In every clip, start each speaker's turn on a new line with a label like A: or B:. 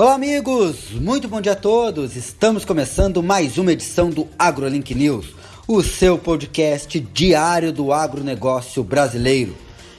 A: Olá, amigos! Muito bom dia a todos! Estamos começando mais uma edição do AgroLink News, o seu podcast diário do agronegócio brasileiro.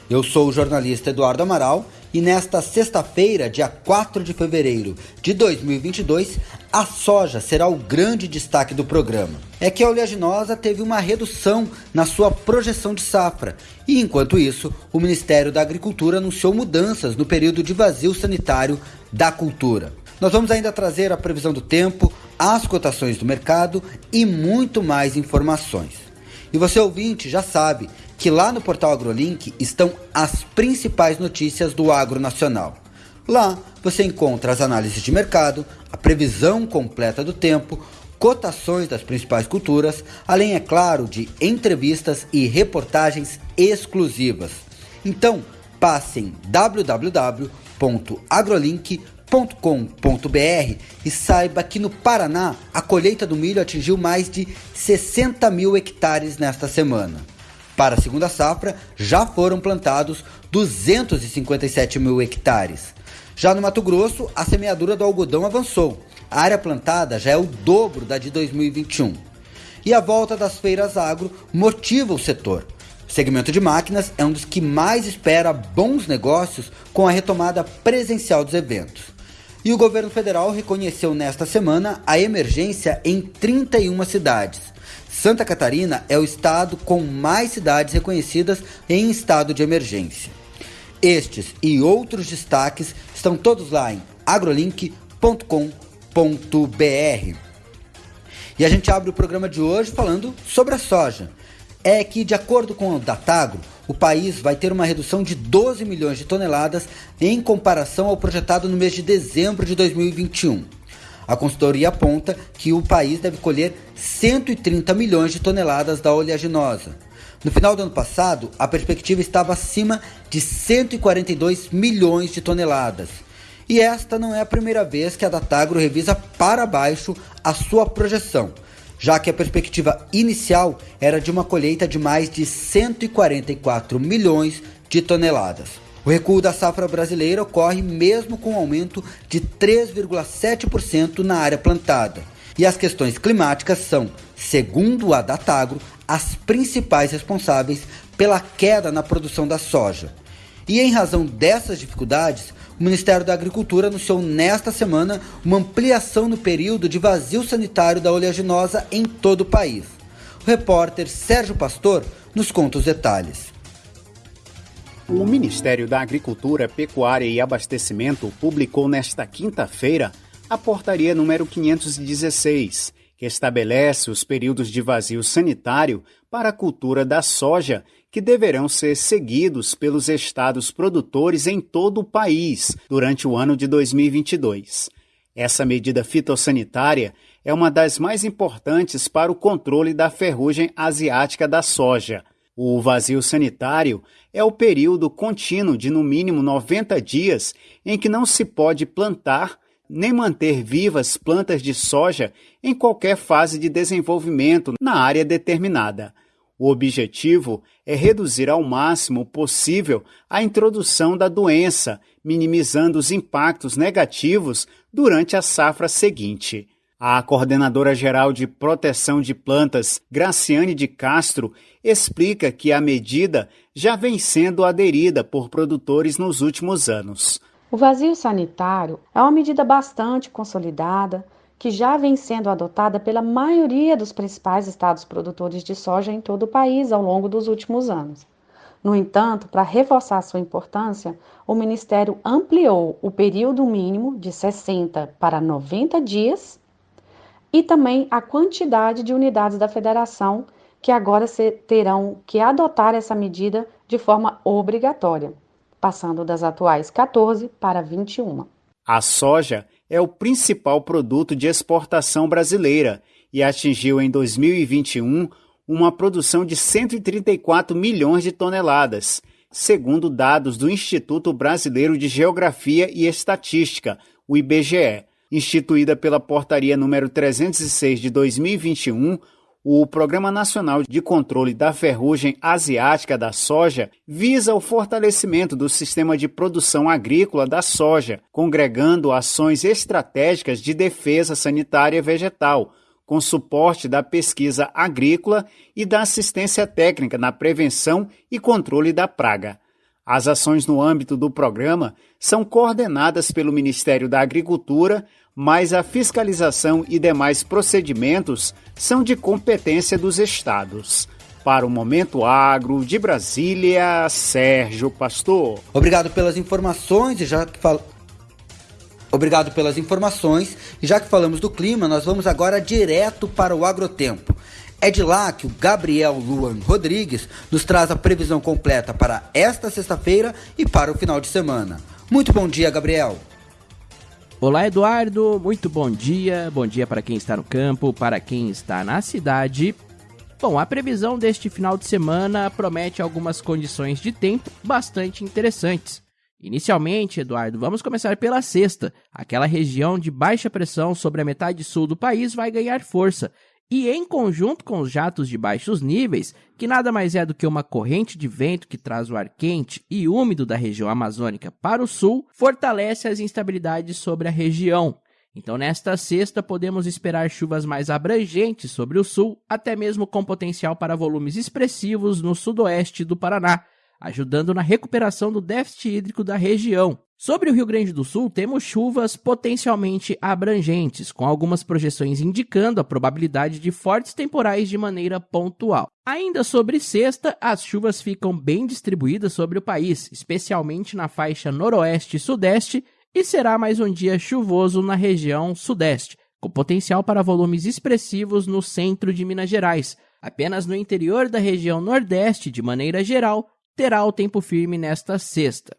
A: Eu sou o jornalista Eduardo Amaral e nesta sexta-feira, dia 4 de fevereiro de 2022, a soja será o grande destaque do programa. É que a oleaginosa teve uma redução na sua projeção de safra e, enquanto isso, o Ministério da Agricultura anunciou mudanças no período de vazio sanitário da cultura. Nós vamos ainda trazer a previsão do tempo, as cotações do mercado e muito mais informações. E você ouvinte já sabe que lá no portal AgroLink estão as principais notícias do agro nacional. Lá você encontra as análises de mercado, a previsão completa do tempo, cotações das principais culturas, além, é claro, de entrevistas e reportagens exclusivas. Então, passe www.agrolink.com.br e saiba que no Paraná a colheita do milho atingiu mais de 60 mil hectares nesta semana. Para a segunda safra, já foram plantados 257 mil hectares. Já no Mato Grosso, a semeadura do algodão avançou. A área plantada já é o dobro da de 2021. E a volta das feiras agro motiva o setor. O segmento de máquinas é um dos que mais espera bons negócios com a retomada presencial dos eventos. E o governo federal reconheceu nesta semana a emergência em 31 cidades. Santa Catarina é o estado com mais cidades reconhecidas em estado de emergência. Estes e outros destaques estão todos lá em agrolink.com.br. E a gente abre o programa de hoje falando sobre a soja. É que, de acordo com o Datagro, o país vai ter uma redução de 12 milhões de toneladas em comparação ao projetado no mês de dezembro de 2021. A consultoria aponta que o país deve colher 130 milhões de toneladas da oleaginosa. No final do ano passado, a perspectiva estava acima de 142 milhões de toneladas. E esta não é a primeira vez que a Datagro revisa para baixo a sua projeção, já que a perspectiva inicial era de uma colheita de mais de 144 milhões de toneladas. O recuo da safra brasileira ocorre mesmo com um aumento de 3,7% na área plantada. E as questões climáticas são, segundo a Datagro, as principais responsáveis pela queda na produção da soja. E em razão dessas dificuldades, o Ministério da Agricultura anunciou nesta semana uma ampliação no período de vazio sanitário da oleaginosa em todo o país. O repórter Sérgio Pastor nos conta os detalhes.
B: O Ministério da Agricultura, Pecuária e Abastecimento publicou nesta quinta-feira a portaria número 516, que estabelece os períodos de vazio sanitário para a cultura da soja, que deverão ser seguidos pelos estados produtores em todo o país durante o ano de 2022. Essa medida fitossanitária é uma das mais importantes para o controle da ferrugem asiática da soja o vazio sanitário é o período contínuo de no mínimo 90 dias em que não se pode plantar nem manter vivas plantas de soja em qualquer fase de desenvolvimento na área determinada. O objetivo é reduzir ao máximo possível a introdução da doença, minimizando os impactos negativos durante a safra seguinte. A coordenadora geral de proteção de plantas, Graciane de Castro, explica que a medida já vem sendo aderida por produtores nos últimos anos.
C: O vazio sanitário é uma medida bastante consolidada que já vem sendo adotada pela maioria dos principais estados produtores de soja em todo o país ao longo dos últimos anos. No entanto, para reforçar sua importância, o Ministério ampliou o período mínimo de 60 para 90 dias e também a quantidade de unidades da federação que agora terão que adotar essa medida de forma obrigatória, passando das atuais 14 para 21.
B: A soja é o principal produto de exportação brasileira e atingiu em 2021 uma produção de 134 milhões de toneladas, segundo dados do Instituto Brasileiro de Geografia e Estatística, o IBGE instituída pela Portaria número 306 de 2021, O Programa Nacional de Controle da Ferrugem Asiática da Soja visa o fortalecimento do sistema de produção agrícola da soja, congregando ações estratégicas de defesa sanitária vegetal, com suporte da pesquisa agrícola e da assistência técnica na prevenção e controle da praga. As ações no âmbito do programa são coordenadas pelo Ministério da Agricultura, mas a fiscalização e demais procedimentos são de competência dos estados. Para o Momento Agro de Brasília, Sérgio Pastor.
A: Obrigado pelas informações e já que fal... Obrigado pelas informações. E já que falamos do clima, nós vamos agora direto para o agrotempo. É de lá que o Gabriel Luan Rodrigues nos traz a previsão completa para esta sexta-feira e para o final de semana. Muito bom dia, Gabriel.
D: Olá, Eduardo. Muito bom dia. Bom dia para quem está no campo, para quem está na cidade. Bom, a previsão deste final de semana promete algumas condições de tempo bastante interessantes. Inicialmente, Eduardo, vamos começar pela sexta. Aquela região de baixa pressão sobre a metade sul do país vai ganhar força e em conjunto com os jatos de baixos níveis, que nada mais é do que uma corrente de vento que traz o ar quente e úmido da região amazônica para o sul, fortalece as instabilidades sobre a região. Então, nesta sexta, podemos esperar chuvas mais abrangentes sobre o sul, até mesmo com potencial para volumes expressivos no sudoeste do Paraná, ajudando na recuperação do déficit hídrico da região. Sobre o Rio Grande do Sul, temos chuvas potencialmente abrangentes, com algumas projeções indicando a probabilidade de fortes temporais de maneira pontual. Ainda sobre sexta, as chuvas ficam bem distribuídas sobre o país, especialmente na faixa noroeste e sudeste, e será mais um dia chuvoso na região sudeste, com potencial para volumes expressivos no centro de Minas Gerais. Apenas no interior da região nordeste, de maneira geral, terá o tempo firme nesta sexta.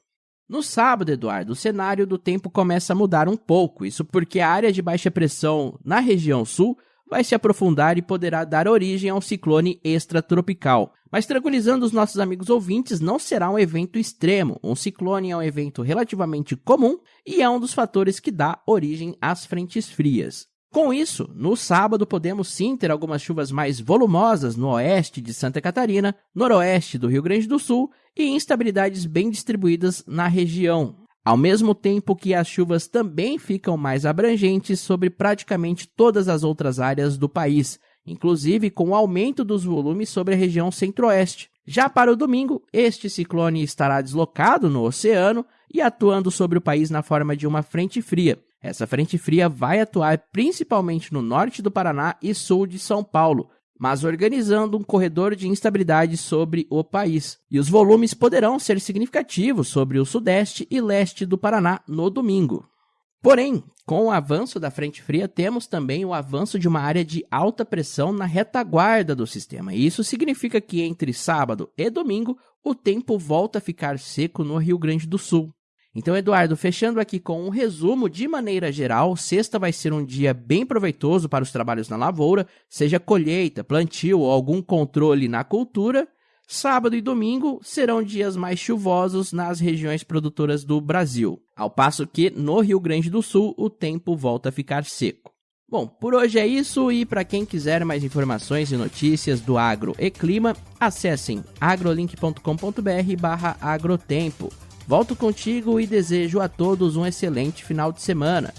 D: No sábado, Eduardo, o cenário do tempo começa a mudar um pouco, isso porque a área de baixa pressão na região sul vai se aprofundar e poderá dar origem a um ciclone extratropical. Mas tranquilizando os nossos amigos ouvintes, não será um evento extremo. Um ciclone é um evento relativamente comum e é um dos fatores que dá origem às frentes frias. Com isso, no sábado podemos sim ter algumas chuvas mais volumosas no oeste de Santa Catarina, noroeste do Rio Grande do Sul e instabilidades bem distribuídas na região. Ao mesmo tempo que as chuvas também ficam mais abrangentes sobre praticamente todas as outras áreas do país, inclusive com o aumento dos volumes sobre a região centro-oeste. Já para o domingo, este ciclone estará deslocado no oceano e atuando sobre o país na forma de uma frente fria. Essa frente fria vai atuar principalmente no norte do Paraná e sul de São Paulo, mas organizando um corredor de instabilidade sobre o país. E os volumes poderão ser significativos sobre o sudeste e leste do Paraná no domingo. Porém, com o avanço da frente fria, temos também o avanço de uma área de alta pressão na retaguarda do sistema. E isso significa que entre sábado e domingo, o tempo volta a ficar seco no Rio Grande do Sul. Então, Eduardo, fechando aqui com um resumo de maneira geral, sexta vai ser um dia bem proveitoso para os trabalhos na lavoura, seja colheita, plantio ou algum controle na cultura. Sábado e domingo serão dias mais chuvosos nas regiões produtoras do Brasil, ao passo que no Rio Grande do Sul o tempo volta a ficar seco. Bom, por hoje é isso e para quem quiser mais informações e notícias do agro e clima, acessem agrolink.com.br/agrotempo. Volto contigo e desejo a todos um excelente final de semana.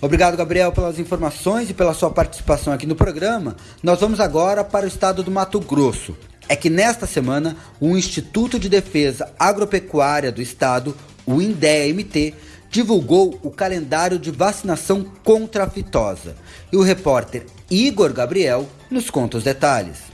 A: Obrigado, Gabriel, pelas informações e pela sua participação aqui no programa. Nós vamos agora para o estado do Mato Grosso. É que nesta semana, o Instituto de Defesa Agropecuária do Estado, o INDEA-MT, divulgou o calendário de vacinação contra a fitosa. E o repórter Igor Gabriel nos conta os detalhes.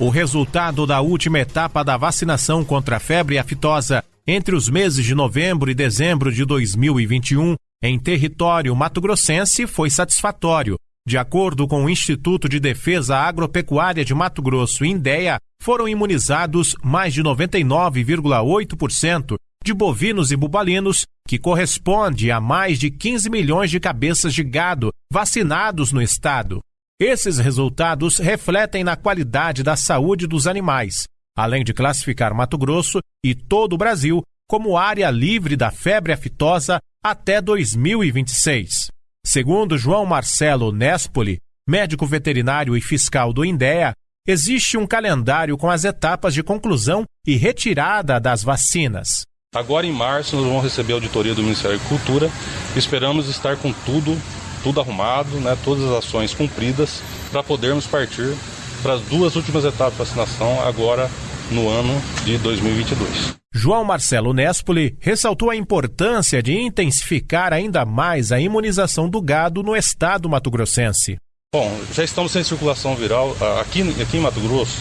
E: O resultado da última etapa da vacinação contra a febre aftosa entre os meses de novembro e dezembro de 2021 em território mato-grossense foi satisfatório. De acordo com o Instituto de Defesa Agropecuária de Mato Grosso, INDEA, foram imunizados mais de 99,8% de bovinos e bubalinos, que corresponde a mais de 15 milhões de cabeças de gado vacinados no estado. Esses resultados refletem na qualidade da saúde dos animais, além de classificar Mato Grosso e todo o Brasil como área livre da febre aftosa até 2026. Segundo João Marcelo Nespoli, médico veterinário e fiscal do INDEA, existe um calendário com as etapas de conclusão e retirada das vacinas.
F: Agora em março nós vamos receber a auditoria do Ministério da Agricultura. Esperamos estar com tudo, tudo arrumado, né, todas as ações cumpridas para podermos partir para as duas últimas etapas de vacinação agora no ano de 2022.
E: João Marcelo Nespoli ressaltou a importância de intensificar ainda mais a imunização do gado no estado mato-grossense.
F: Bom, já estamos sem circulação viral aqui, aqui em Mato Grosso,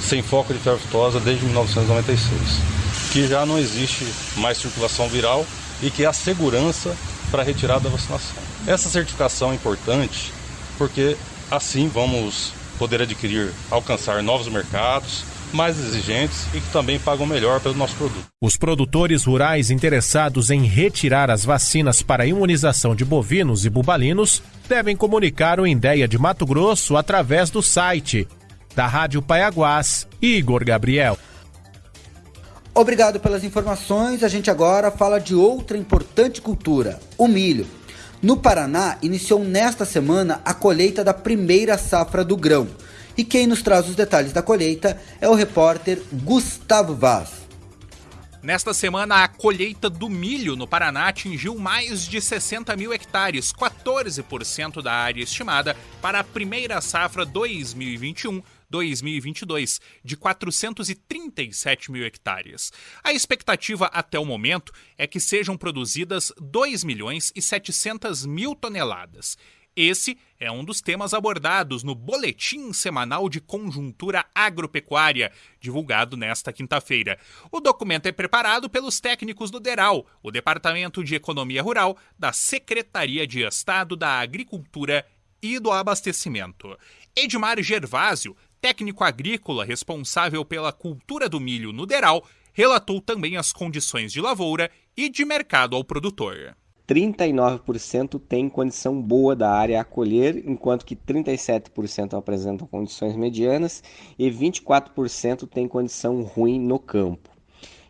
F: sem foco de febre aftosa desde 1996, que já não existe mais circulação viral e que a segurança para a retirada da vacinação. Essa certificação é importante porque assim vamos poder adquirir, alcançar novos mercados, mais exigentes e que também pagam melhor pelo nosso produto.
E: Os produtores rurais interessados em retirar as vacinas para imunização de bovinos e bubalinos devem comunicar o Indéia de Mato Grosso através do site da Rádio Paiaguás, Igor Gabriel.
A: Obrigado pelas informações. A gente agora fala de outra importante cultura, o milho. No Paraná, iniciou nesta semana a colheita da primeira safra do grão. E quem nos traz os detalhes da colheita é o repórter Gustavo Vaz.
G: Nesta semana, a colheita do milho no Paraná atingiu mais de 60 mil hectares, 14% da área estimada para a primeira safra 2021 2022, de 437 mil hectares. A expectativa até o momento é que sejam produzidas 2 milhões e 700 mil toneladas. Esse é um dos temas abordados no Boletim Semanal de Conjuntura Agropecuária, divulgado nesta quinta-feira. O documento é preparado pelos técnicos do DERAL, o Departamento de Economia Rural da Secretaria de Estado da Agricultura e do Abastecimento. Edmar Gervásio, técnico agrícola responsável pela cultura do milho no DERAL, relatou também as condições de lavoura e de mercado ao produtor.
H: 39% tem condição boa da área a colher, enquanto que 37% apresentam condições medianas e 24% tem condição ruim no campo.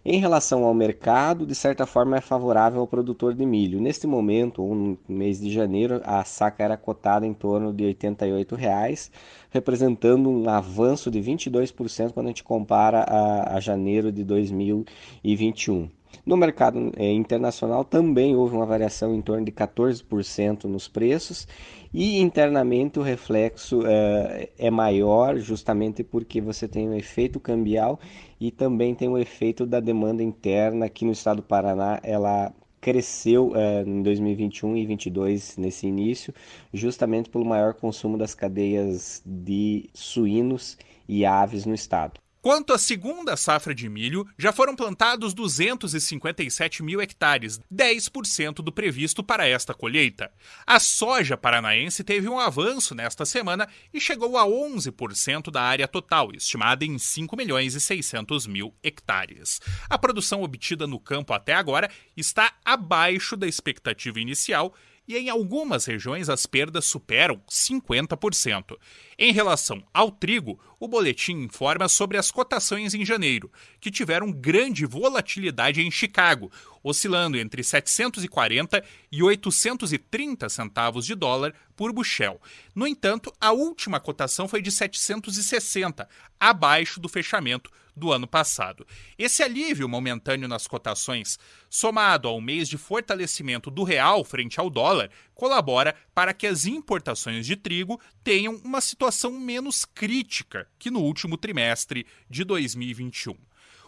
H: Em relação ao mercado, de certa forma é favorável ao produtor de milho. Neste momento, ou no mês de janeiro, a saca era cotada em torno de 88 reais, representando um avanço de 22% quando a gente compara a, a janeiro de 2021. No mercado é, internacional também houve uma variação em torno de 14% nos preços e internamente o reflexo é, é maior justamente porque você tem o efeito cambial e também tem o efeito da demanda interna aqui no estado do Paraná ela cresceu é, em 2021 e 2022 nesse início, justamente pelo maior consumo das cadeias de suínos e aves no estado.
G: Quanto à segunda safra de milho, já foram plantados 257 mil hectares, 10% do previsto para esta colheita. A soja paranaense teve um avanço nesta semana e chegou a 11% da área total, estimada em 5 milhões e 600 mil hectares. A produção obtida no campo até agora está abaixo da expectativa inicial e em algumas regiões as perdas superam 50%. Em relação ao trigo, o boletim informa sobre as cotações em janeiro, que tiveram grande volatilidade em Chicago, oscilando entre 740 e 830 centavos de dólar por bushel. No entanto, a última cotação foi de 760, abaixo do fechamento do ano passado. Esse alívio momentâneo nas cotações, somado ao mês de fortalecimento do real frente ao dólar, colabora para que as importações de trigo tenham uma situação menos crítica que no último trimestre de 2021.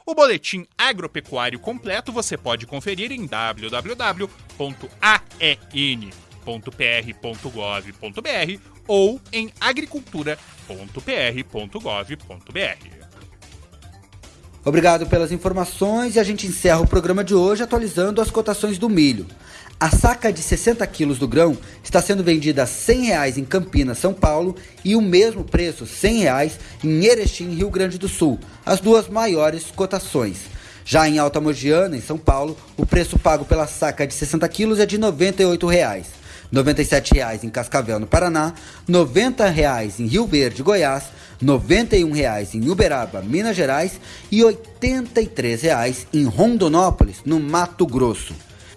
G: O boletim agropecuário completo você pode conferir em www.aen.pr.gov.br ou em agricultura.pr.gov.br.
A: Obrigado pelas informações e a gente encerra o programa de hoje atualizando as cotações do milho. A saca de 60 quilos do grão está sendo vendida a R$ 100 em Campinas, São Paulo, e o mesmo preço, R$ 100 em Erechim, Rio Grande do Sul, as duas maiores cotações. Já em Alta Mogiana, em São Paulo, o preço pago pela saca de 60 quilos é de 98 reais. R$ 97,00 em Cascavel, no Paraná, R$ 90,00 em Rio Verde, Goiás, R$ 91,00 em Uberaba, Minas Gerais e R$ 83,00 em Rondonópolis, no Mato Grosso.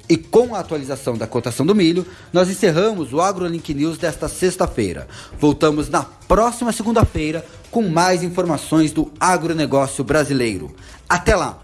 A: E com a atualização da cotação do milho, nós encerramos o AgroLink News desta sexta-feira. Voltamos na próxima segunda-feira com mais informações do agronegócio brasileiro. Até lá!